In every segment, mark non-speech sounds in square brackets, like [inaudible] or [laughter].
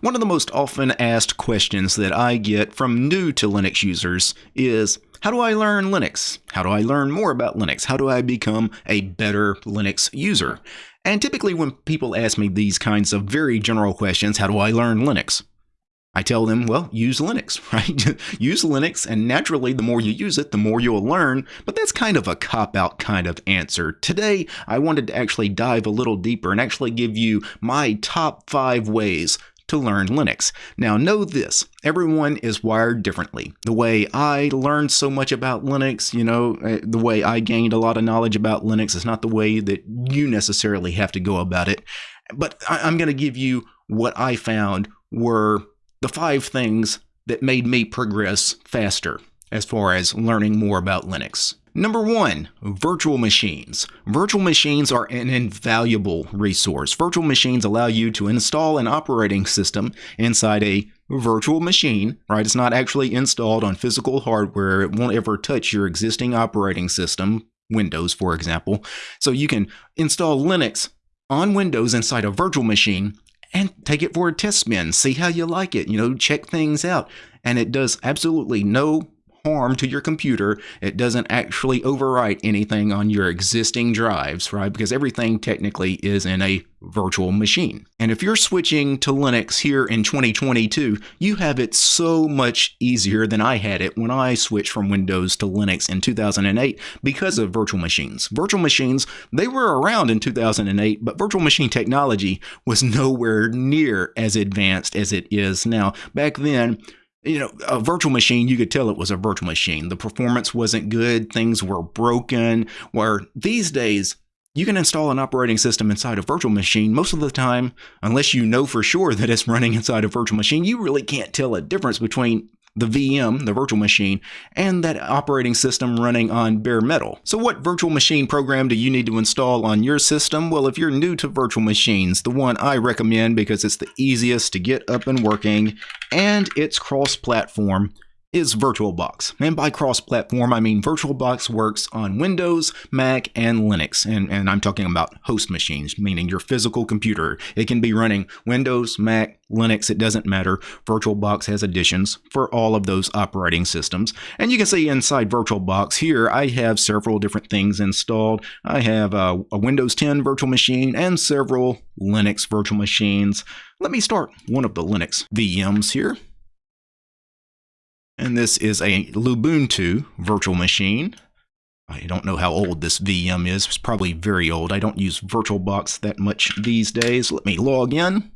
One of the most often asked questions that I get from new to Linux users is how do I learn Linux? How do I learn more about Linux? How do I become a better Linux user? And typically, when people ask me these kinds of very general questions, how do I learn Linux? I tell them, well, use Linux, [laughs] right? use Linux, and naturally, the more you use it, the more you'll learn. But that's kind of a cop out kind of answer. Today, I wanted to actually dive a little deeper and actually give you my top five ways to learn Linux. Now, know this everyone is wired differently. The way I learned so much about Linux, you know, eh, the way I gained a lot of knowledge about Linux is not the way that you necessarily have to go about it. But I'm going to give you what I found were the five things that made me progress faster as far as learning more about Linux. Number one, virtual machines. Virtual machines are an invaluable resource. Virtual machines allow you to install an operating system inside a virtual machine, right? It's not actually installed on physical hardware. It won't ever touch your existing operating system, Windows, for example. So you can install Linux on Windows inside a virtual machine and take it for a test spin, see how you like it, you know, check things out. And it does absolutely no harm to your computer. It doesn't actually overwrite anything on your existing drives, right? Because everything technically is in a virtual machine. And if you're switching to Linux here in 2022, you have it so much easier than I had it when I switched from Windows to Linux in 2008 because of virtual machines. Virtual machines, they were around in 2008, but virtual machine technology was nowhere near as advanced as it is now. Back then, you know, a virtual machine, you could tell it was a virtual machine. The performance wasn't good, things were broken. Where these days, you can install an operating system inside a virtual machine most of the time, unless you know for sure that it's [laughs] running inside a virtual machine, you really can't tell a difference between the VM, the virtual machine, and that operating system running on bare metal. So what virtual machine program do you need to install on your system? Well, if you're new to virtual machines, the one I recommend because it's the easiest to get up and working and it's cross-platform is VirtualBox. And by cross-platform, I mean VirtualBox works on Windows, Mac, and Linux. And, and I'm talking about host machines, meaning your physical computer. It can be running Windows, Mac, Linux, it doesn't matter. VirtualBox has additions for all of those operating systems. And you can see inside VirtualBox here, I have several different things installed. I have a, a Windows 10 virtual machine and several Linux virtual machines. Let me start one of the Linux VMs here. And this is a Lubuntu virtual machine. I don't know how old this VM is. It's probably very old. I don't use VirtualBox that much these days. Let me log in.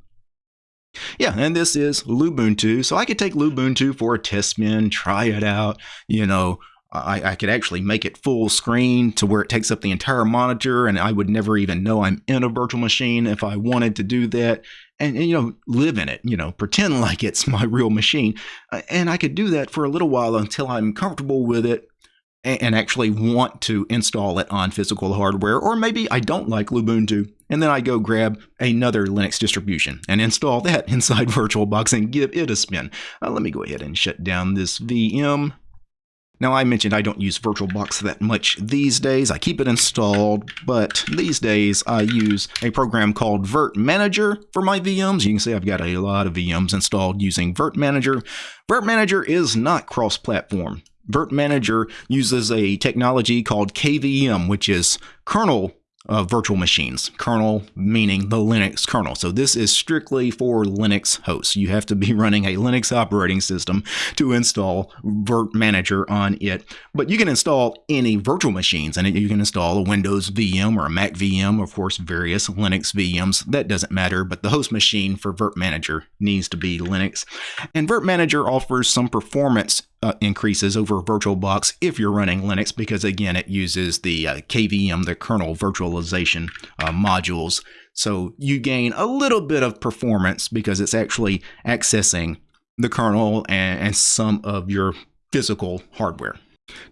Yeah, and this is Lubuntu. So I could take Lubuntu for a test spin, try it out, you know, I, I, could actually make it full screen to where it takes up the entire monitor and I would never even know I'm in a virtual machine if I wanted to do that and, and, you know live in it you know pretend like it's my real machine uh, and I could do that for a little while until I'm comfortable with it and, and actually want to install it on physical hardware or maybe I don't like Lubuntu and then I go grab another Linux distribution and install that [laughs] inside [laughs] VirtualBox and give it a spin. Uh, let me go ahead and shut down this VM now, I mentioned I don't use VirtualBox that much these days. I keep it installed, but these days I use a program called Virt Manager for my VMs. You can see I've got a lot of VMs installed using Virt Manager. Virt Manager is not cross-platform. Virt Manager uses a technology called KVM, which is kernel uh, virtual machines. Kernel meaning the Linux kernel. So this is strictly for Linux hosts. You have to be [laughs] running a Linux operating system to install Virt Manager on it. But you can install any virtual machines and you can install a Windows VM or a Mac VM, of course, various Linux VMs. That doesn't matter, but the host machine for Virt Manager needs to be Linux. And Virt Manager offers some performance uh, increases over VirtualBox if you're running Linux because again it uses the uh, KVM, the kernel virtualization uh, modules. So you gain a little bit of performance because it's actually accessing the kernel and, and some of your physical hardware.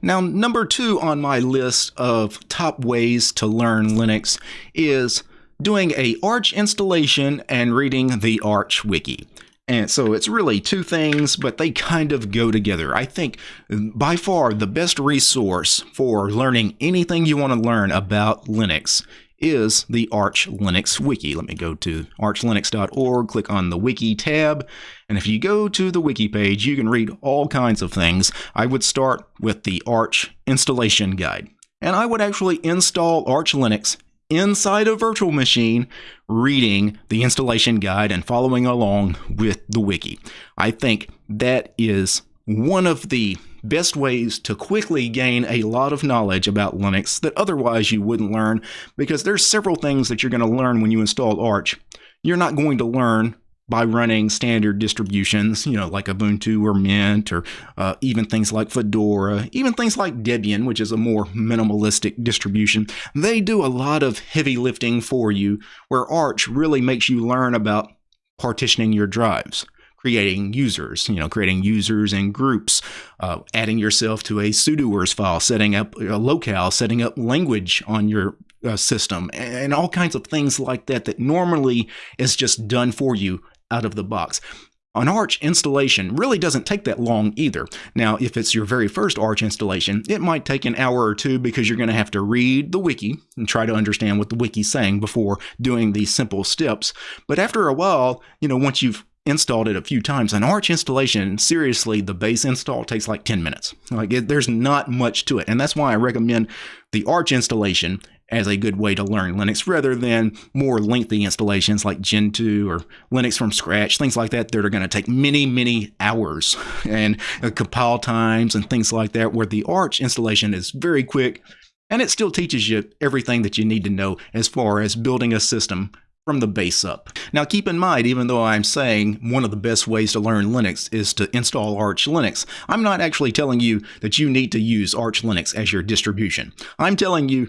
Now, number two on my list of top ways to learn Linux is doing a Arch installation and reading the Arch wiki. And so it's really two things, but they kind of go together. I think by far the best resource for learning anything you want to learn about Linux is the Arch Linux Wiki. Let me go to archlinux.org, click on the Wiki tab, and if you go to the Wiki page, you can read all kinds of things. I would start with the Arch installation guide. And I would actually install Arch Linux inside a virtual machine reading the installation guide and following along with the wiki. I think that is one of the best ways to quickly gain a lot of knowledge about Linux that otherwise you wouldn't learn because there's several things that you're going to learn when you install Arch. You're not going to learn by running standard distributions, you know, like Ubuntu or Mint, or uh, even things like Fedora, even things like Debian, which is a more minimalistic distribution. They do a lot of heavy lifting for you, where Arch really makes you learn about partitioning your drives creating users, you know, creating users and groups, uh, adding yourself to a sudoers file, setting up a locale, setting up language on your uh, system, and all kinds of things like that that normally is just done for you out of the box. An Arch installation really doesn't take that long either. Now, if it's your very first Arch installation, it might take an hour or two because you're going to have to read the wiki and try to understand what the wiki's saying before doing these simple steps. But after a while, you know, once you've installed it a few times. An Arch installation, seriously, the base install takes like 10 minutes. Like it, there's not much to it. And that's why I recommend the Arch installation as a good way to learn Linux rather than more lengthy installations like Gentoo or Linux from scratch, things like that that are going to take many, many hours [laughs] and uh, compile times and things like that, where the Arch installation is very quick and it still teaches you everything that you need to know as far as building a system from the base up. Now keep in mind, even though I'm saying one of the best ways to learn Linux is to install Arch Linux, I'm not actually telling you that you need to use Arch Linux as your distribution. I'm telling you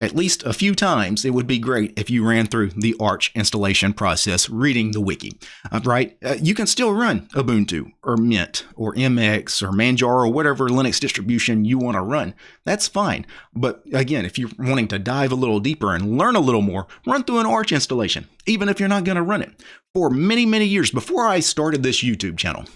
at least a few times, it would be great if you ran through the Arch installation process reading the wiki, uh, right? Uh, you can still run Ubuntu or Mint or MX or Manjaro or whatever Linux distribution you want to run. That's fine. But again, if you're wanting to dive a little deeper and learn a little more, run through an Arch installation, even if you're not going to run it. For many, many years before I started this YouTube channel,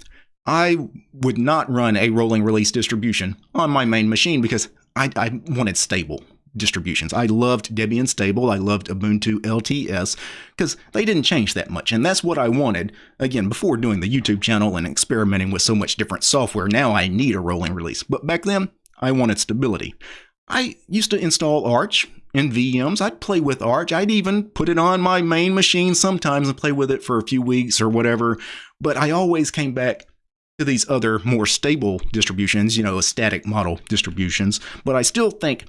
I would not run a rolling release distribution on my main machine because I, I wanted stable distributions. I loved Debian Stable. I loved Ubuntu LTS because they didn't change that much. And that's what I wanted, again, before doing the YouTube channel and experimenting with so much different software. Now I need a rolling release. But back then, I wanted stability. I used to install Arch in VMs. I'd play with Arch. I'd even put it on my main machine sometimes and play with it for a few weeks or whatever. But I always came back to these other more stable distributions, you know, static model distributions. But I still think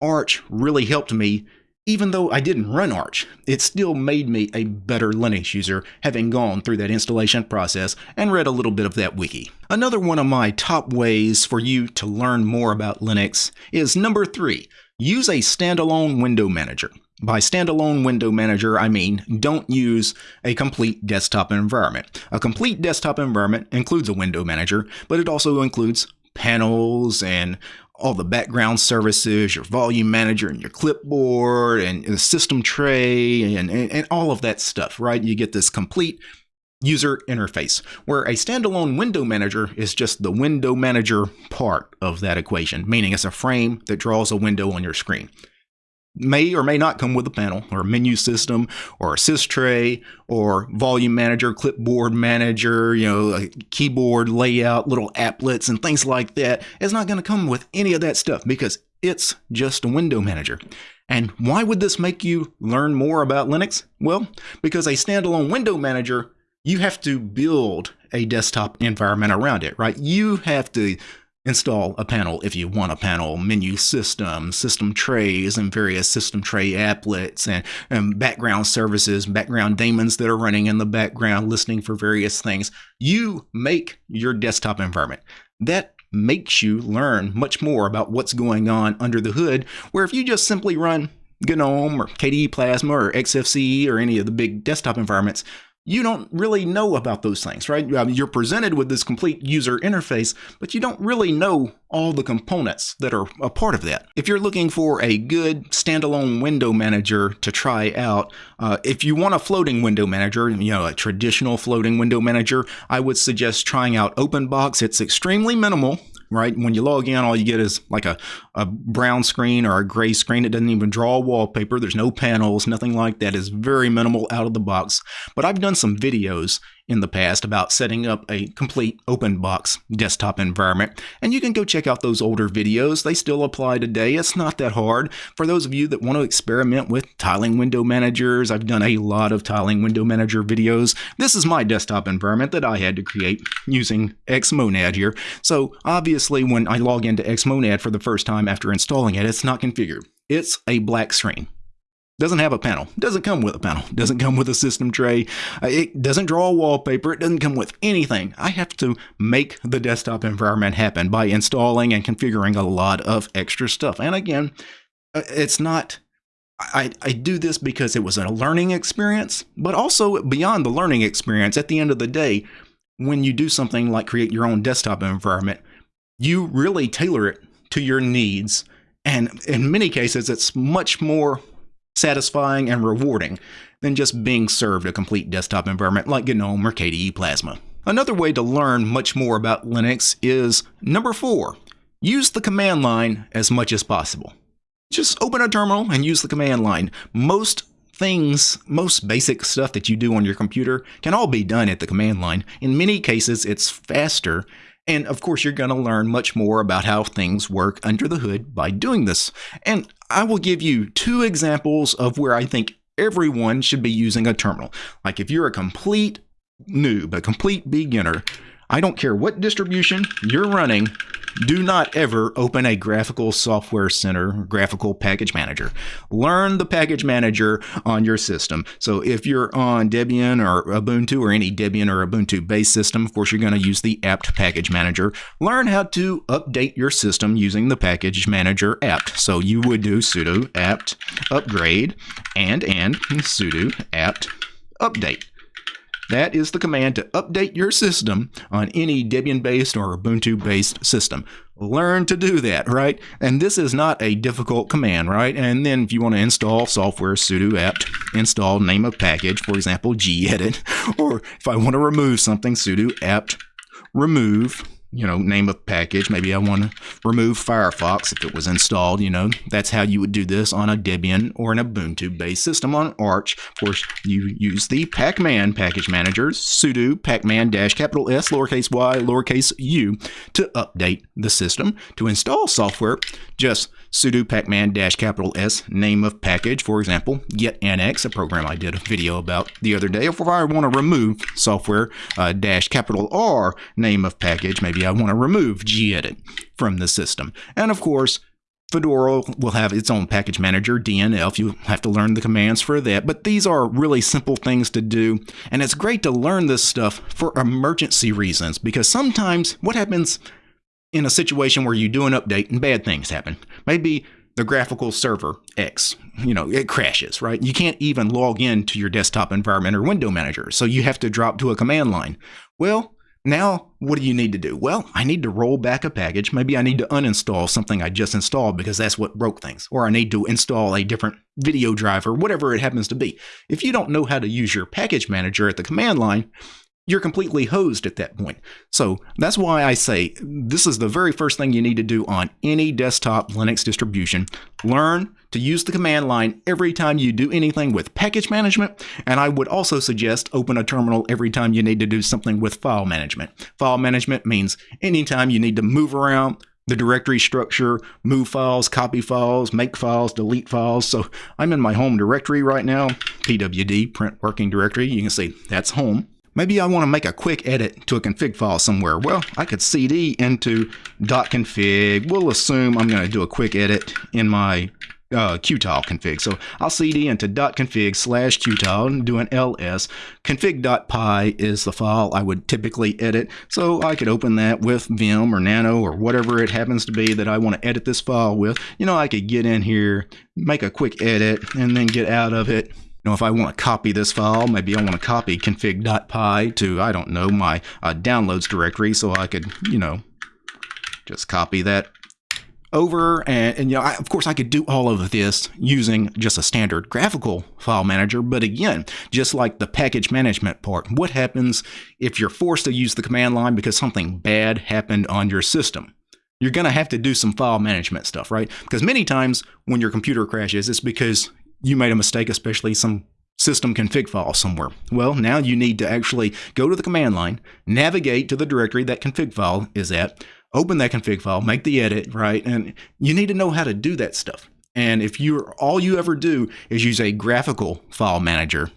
Arch really helped me even though I didn't run Arch, it still made me a better Linux user having gone through that installation process and read a little bit of that wiki. Another one of my top ways for you to learn more about Linux is number three, use a standalone window manager. By standalone window manager, I mean don't use a complete desktop environment. A complete desktop environment includes a window manager, but it also includes panels and all the background services, your volume manager and your clipboard and the system tray and, and, and, all of that stuff, right? You get this complete user interface where a standalone window manager is just the window manager part of that equation, meaning it's a frame that draws a window on your screen may or may not come with a panel or a menu system or a sys tray or volume manager, clipboard manager, you know, keyboard layout, little applets and things like that. It's not going to come with any of that stuff because it's just a window manager. And why would this make you learn more about Linux? Well, because a standalone window manager, you have to build a desktop environment around it, right? You have to Install a panel if you want a panel, menu system, system trays, and various system tray applets, and, and background services, background daemons that are running in the background, listening for various things. You make your desktop environment. That makes you learn much more about what's going on under the hood, where if you just simply run GNOME or KDE Plasma or XFCE or any of the big desktop environments, you don't really know about those things, right? You're presented with this complete user interface, but you don't really know all the components that are a part of that. If you're looking for a good standalone window manager to try out, uh, if you want a floating window manager, you know, a traditional floating window manager, I would suggest trying out OpenBox. It's extremely minimal right? When you log in, all you get is like a, a brown screen or a gray screen. It doesn't even draw wallpaper. There's no panels, nothing like that. It's very minimal out of the box. But I've done some videos in the past about setting up a complete OpenBox desktop environment. And you can go check out those older videos. They still apply today. It's not that hard. For those of you that want to experiment with tiling window managers, I've done a lot of tiling window manager videos. This is my desktop environment that I had to create using Xmonad here. So obviously when I log into Xmonad for the first time after installing it, it's not configured. It's a black screen. Doesn't have a panel. Doesn't come with a panel. [laughs] Doesn't come with a system tray. Uh, it doesn't draw wallpaper. It doesn't come with anything. I have to make the desktop environment happen by installing and configuring a lot of extra stuff. And again, uh, it's not I, I do this because it was a learning experience, but also beyond the learning experience, at the end of the day, when you do something like create your own desktop environment, you really tailor it to your needs. And in many cases, it's much more satisfying, and rewarding than just being served a complete desktop environment like GNOME or KDE Plasma. Another way to learn much more about Linux is number four, use the command line as much as possible. Just open a terminal and use the command line. Most things, most basic stuff that you do on your computer can all be done at the command line. In many cases, it's faster and of course, you're going to learn much more about how things work under the hood by doing this. And I will give you two examples of where I think everyone should be using a terminal. Like if you're a complete noob, a complete beginner, I don't care what distribution you're running, do not ever open a graphical software center, graphical package manager. Learn the package manager on your system. So if you're on Debian or Ubuntu or any Debian or Ubuntu based system, of course, you're going to use the apt package manager. Learn how to update your system using the package manager apt. So you would do sudo apt upgrade and and sudo apt update. That is the command to update your system on any Debian-based or Ubuntu-based system. Learn to do that, right? And this is not a difficult command, right? And then if you want to install software, sudo apt install name of package, for example, gedit. [laughs] Or if I want to remove something, sudo apt remove you know, name of package. Maybe I want to remove Firefox if it was installed. You know, that's how you would do this on a Debian or an Ubuntu based system on Arch. Of course, you use the pacman package manager, sudo pacman dash capital S lowercase y lowercase u to update the system. To install software, just sudo pacman dash capital S name of package, for example, git-annex, a program I did a video about the other day. If I want to remove software uh, dash capital R name of package, maybe I want to remove gedit from the system. And of course, Fedora will have its own package manager, DNF. You have to learn the commands for that. But these are really simple things to do. And it's great to learn this stuff for emergency reasons because sometimes what happens in a situation where you do an update and bad things happen. Maybe the graphical server X, you know, it crashes, right? You can't even log in to your desktop environment or window manager. So you have to drop to a command line. Well, now what do you need to do? Well, I need to roll back a package. Maybe I need to uninstall something I just installed because that's what broke things. Or I need to install a different video driver, whatever it happens to be. If you don't know how to use your package manager at the command line, you're completely hosed at that point. So that's why I say this is the very first thing you need to do on any desktop Linux distribution. Learn to use the command line every time you do anything with package management. And I would also suggest open a terminal every time you need to do something with file management. File management means anytime you need to move around, the directory structure, move files, copy files, make files, delete files. So I'm in my home directory right now, pwd, print working directory. You can see that's home. Maybe I want to make a quick edit to a config file somewhere. Well, I could cd into .config. We'll assume I'm going to do a quick edit in my uh, qtile config. So I'll cd into .config slash qtile and do an ls. config.py is the file I would typically edit. So I could open that with Vim or Nano or whatever it happens to be that I want to edit this file with. You know, I could get in here, make a quick edit, and then get out of it know, if I want to copy this file, maybe I want to copy config.py to, I don't know, my uh, downloads directory so I could, you know, just copy that over. And, and, you know I, of course I could do all of this using just a standard graphical file manager. But again just like the package management part what happens if you're forced to use the command line because something bad happened on your system? You're going to have to do some file management stuff, right? Because many times when your computer crashes, it's because you made a mistake, especially some system config file somewhere. Well, now you need to actually go to the command line, navigate to the directory that config file is at, open that config file, make the edit, right? And you need to know how to do that stuff. And if you're all you ever do is use a graphical file manager,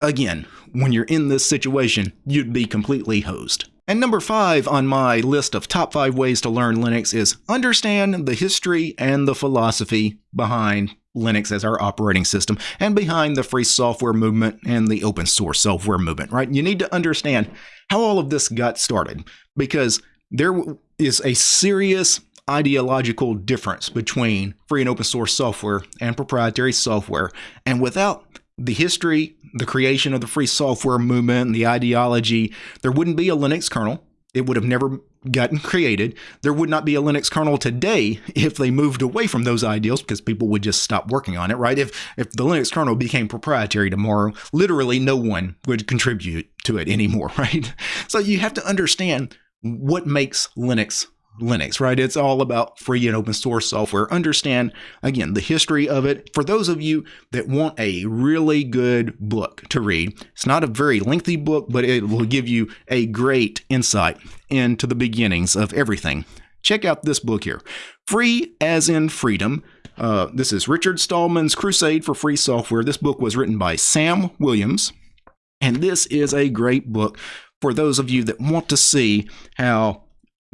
again, when you're in this situation, you'd be completely hosed. And number five on my list of top five ways to learn Linux is understand the history and the philosophy behind Linux as our operating system and behind the free software movement and the open source software movement, right? You need to understand how all of this got started because there is a serious ideological difference between free and open source software and proprietary software. And without the history, the creation of the free software movement, and the ideology, there wouldn't be a Linux kernel. It would have never gotten [laughs] created. There would not be a Linux kernel today if they moved away from those ideals because people would just stop working on it, right? If if the Linux kernel became proprietary tomorrow, literally no one would contribute to it anymore, [laughs] right? So you have to understand what makes Linux Linux, right? It's all about free and open source software. Understand, again, the history of it. For those of you that want a really good book to read, it's not a very lengthy book, but it will give you a great insight into the beginnings of everything. Check out this book here Free as in Freedom. Uh, this is Richard Stallman's Crusade for Free Software. This book was written by Sam Williams, and this is a great book for those of you that want to see how,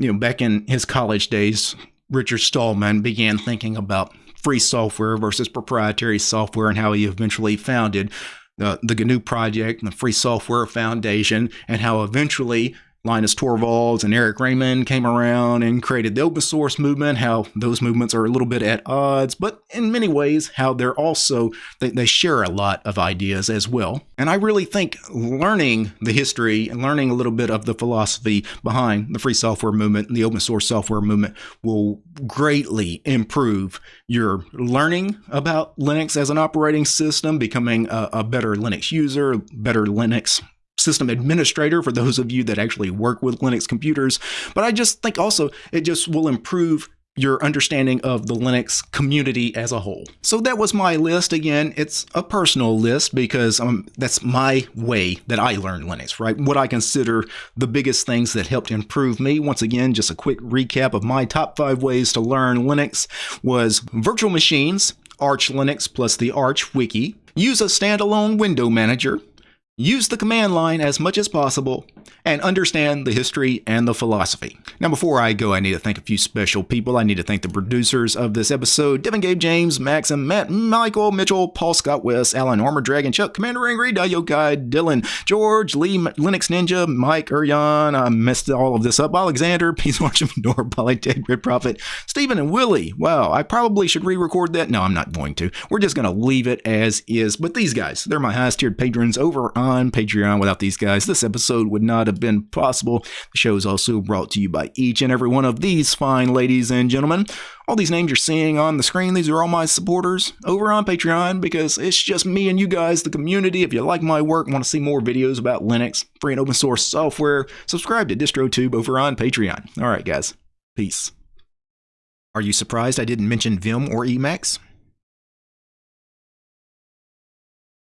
you know, back in his college days, Richard Stallman began thinking about free software versus proprietary software and how he eventually founded the, the GNU project and the Free Software Foundation and how eventually Linus Torvalds and Eric Raymond came around and created the open source movement, how those movements are a little bit at odds, but in many ways, how they're also, they, they share a lot of ideas as well. And I really think learning the history and learning a little bit of the philosophy behind the free software movement and the open source software movement will greatly improve your learning about Linux as an operating system, becoming a, a better Linux user, better Linux system administrator for those of you that actually work with Linux computers. But I just think also it just will improve your understanding of the Linux community as a whole. So that was my list. Again, it's a personal list because um, that's my way that I learned Linux, right? What I consider the biggest things that helped improve me. Once again, just a quick recap of my top five ways to learn Linux was virtual machines, Arch Linux plus the Arch Wiki, use a standalone window manager, Use the command line as much as possible and understand the history and the philosophy. Now, before I go, I need to thank a few special people. I need to thank the producers of this episode Devin Gabe James, Max, and Matt, Michael, Mitchell, Paul Scott West, Alan Armor Dragon, Chuck, Commander Angry, Guy, Dylan, George, Lee, Linux Ninja, Mike, Urian. I messed all of this up. Alexander, [laughs] Peace of Nor, Polytech, Red Prophet, Stephen, and Willie. Wow, I probably should re record that. No, I'm not going to. We're just going to leave it as is. But these guys, they're my highest tiered patrons over on Patreon. Without these guys, this episode would not have been possible. The show is also brought to you by each and every one of these fine ladies and gentlemen. All these names you're seeing on the screen, these are all my supporters over on Patreon because it's just me and you guys, the community. If you like my work, want to see more videos about Linux, free and open source software, subscribe to DistroTube over on Patreon. All right, guys. Peace. Are you surprised I didn't mention Vim or Emacs?